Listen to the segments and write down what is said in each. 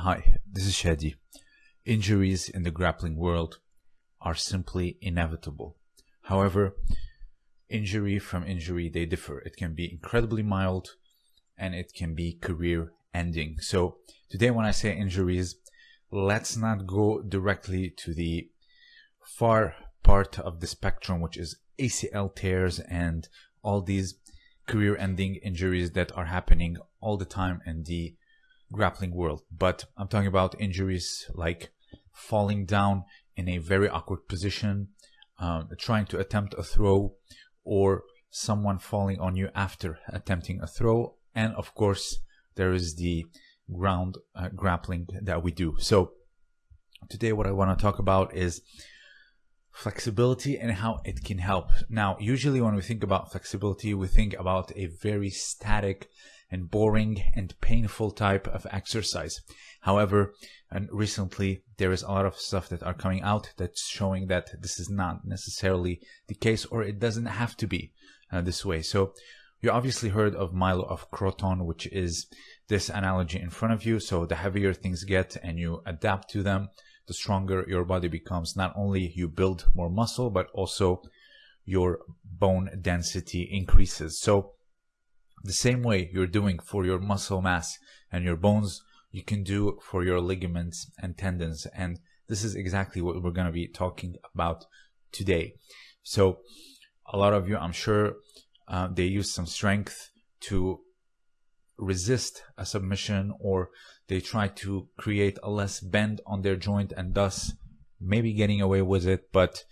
Hi, this is Shadi. Injuries in the grappling world are simply inevitable. However, injury from injury, they differ. It can be incredibly mild and it can be career ending. So today when I say injuries, let's not go directly to the far part of the spectrum, which is ACL tears and all these career ending injuries that are happening all the time in the grappling world, but I'm talking about injuries like falling down in a very awkward position, um, trying to attempt a throw, or someone falling on you after attempting a throw. And of course, there is the ground uh, grappling that we do. So today, what I want to talk about is flexibility and how it can help. Now, usually when we think about flexibility, we think about a very static and boring and painful type of exercise. However, and recently there is a lot of stuff that are coming out that's showing that this is not necessarily the case or it doesn't have to be uh, this way. So you obviously heard of Milo of Croton, which is this analogy in front of you. So the heavier things get and you adapt to them, the stronger your body becomes. Not only you build more muscle, but also your bone density increases. So the same way you're doing for your muscle mass and your bones, you can do for your ligaments and tendons. And this is exactly what we're going to be talking about today. So, a lot of you, I'm sure, uh, they use some strength to resist a submission or they try to create a less bend on their joint and thus maybe getting away with it. But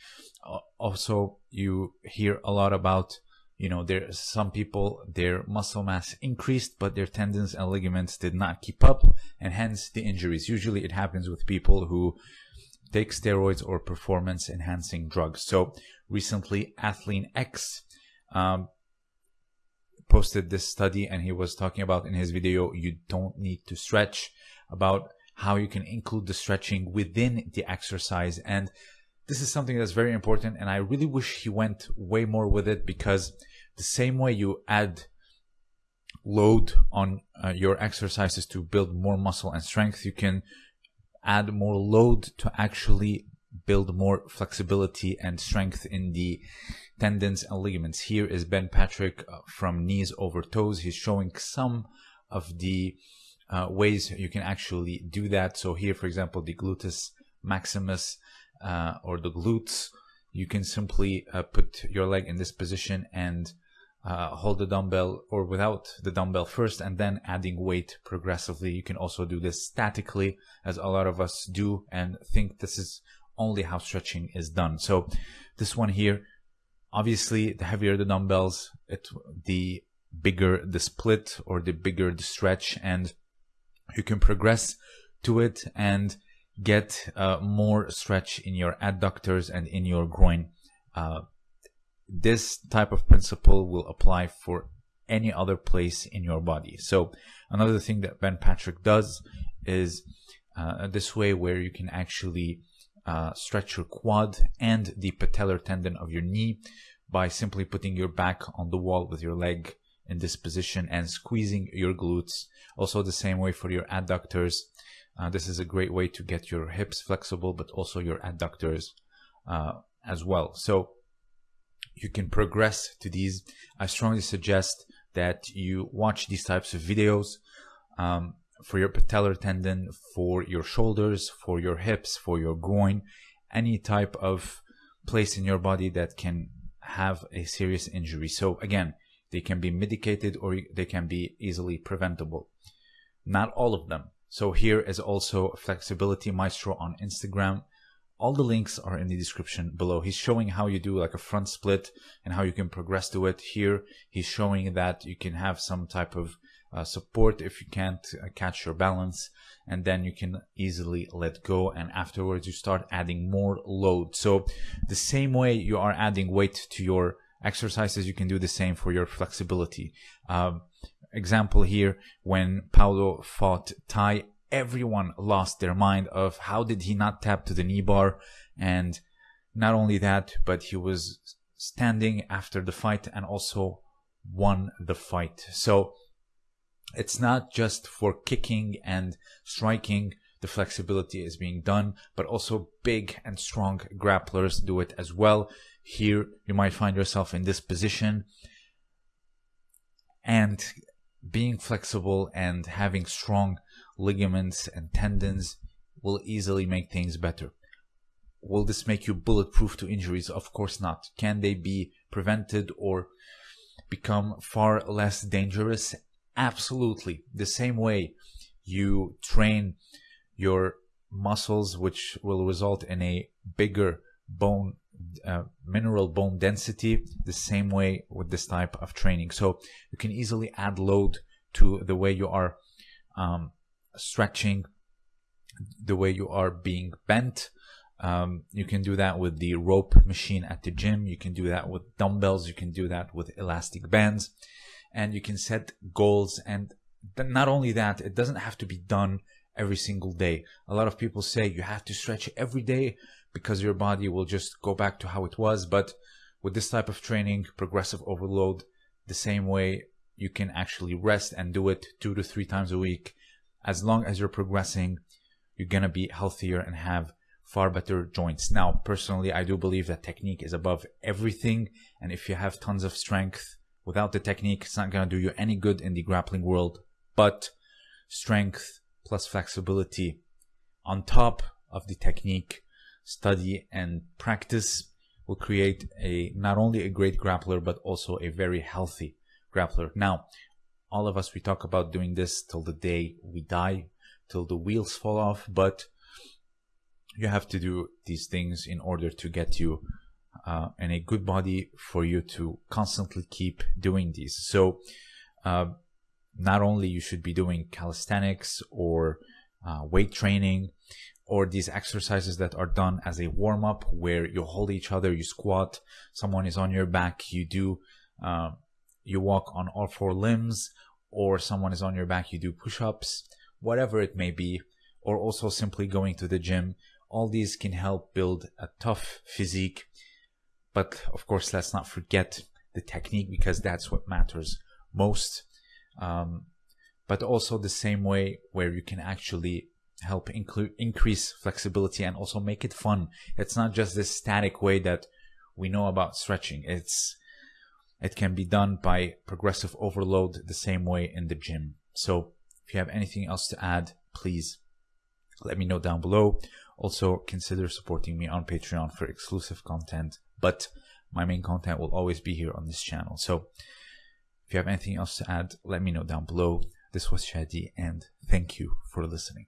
uh, also, you hear a lot about you know there some people their muscle mass increased but their tendons and ligaments did not keep up and hence the injuries. Usually it happens with people who take steroids or performance enhancing drugs. So recently athlean x um, posted this study and he was talking about in his video you don't need to stretch about how you can include the stretching within the exercise. And this is something that's very important and i really wish he went way more with it because the same way you add load on uh, your exercises to build more muscle and strength you can add more load to actually build more flexibility and strength in the tendons and ligaments. Here is ben patrick uh, from knees over toes. He's showing some of the uh, ways you can actually do that. So here for example the gluteus maximus uh, or the glutes, you can simply uh, put your leg in this position and uh, hold the dumbbell or without the dumbbell first and then adding weight progressively. You can also do this statically as a lot of us do and think this is only how stretching is done. So this one here, obviously the heavier the dumbbells, it, the bigger the split or the bigger the stretch and you can progress to it and get uh, more stretch in your adductors and in your groin. Uh, this type of principle will apply for any other place in your body. So another thing that Ben Patrick does is uh, this way where you can actually uh, stretch your quad and the patellar tendon of your knee by simply putting your back on the wall with your leg in this position and squeezing your glutes. Also the same way for your adductors uh, this is a great way to get your hips flexible, but also your adductors uh, as well. So you can progress to these. I strongly suggest that you watch these types of videos um, for your patellar tendon, for your shoulders, for your hips, for your groin, any type of place in your body that can have a serious injury. So again, they can be medicated or they can be easily preventable. Not all of them. So here is also Flexibility Maestro on Instagram. All the links are in the description below. He's showing how you do like a front split and how you can progress to it. Here, he's showing that you can have some type of uh, support if you can't uh, catch your balance and then you can easily let go and afterwards you start adding more load so the same way you are adding weight to your exercises you can do the same for your flexibility um, example here when Paulo fought Tai, everyone lost their mind of how did he not tap to the knee bar and not only that, but he was standing after the fight and also won the fight. So it's not just for kicking and striking the flexibility is being done, but also big and strong grapplers do it as well. Here, you might find yourself in this position and being flexible and having strong ligaments and tendons will easily make things better. Will this make you bulletproof to injuries? Of course not. Can they be prevented or become far less dangerous? Absolutely. The same way you train your muscles, which will result in a bigger bone, uh, mineral bone density, the same way with this type of training. So you can easily add load to the way you are um, stretching, the way you are being bent. Um, you can do that with the rope machine at the gym. You can do that with dumbbells. You can do that with elastic bands and you can set goals. And not only that, it doesn't have to be done every single day. A lot of people say you have to stretch every day because your body will just go back to how it was. But with this type of training, progressive overload, the same way you can actually rest and do it two to three times a week. As long as you're progressing, you're going to be healthier and have far better joints. Now, personally, I do believe that technique is above everything. And if you have tons of strength, Without the technique, it's not going to do you any good in the grappling world. But strength plus flexibility on top of the technique, study and practice will create a not only a great grappler but also a very healthy grappler. Now, all of us we talk about doing this till the day we die, till the wheels fall off, but you have to do these things in order to get you uh, and a good body for you to constantly keep doing these. So, uh, not only you should be doing calisthenics or uh, weight training or these exercises that are done as a warm up where you hold each other, you squat, someone is on your back, you do, uh, you walk on all four limbs, or someone is on your back, you do push ups, whatever it may be, or also simply going to the gym. All these can help build a tough physique but of course, let's not forget the technique because that's what matters most. Um, but also the same way where you can actually help include increase flexibility and also make it fun. It's not just this static way that we know about stretching. It's it can be done by progressive overload the same way in the gym. So if you have anything else to add, please let me know down below. Also consider supporting me on Patreon for exclusive content but my main content will always be here on this channel. So if you have anything else to add, let me know down below. This was Shadi and thank you for listening.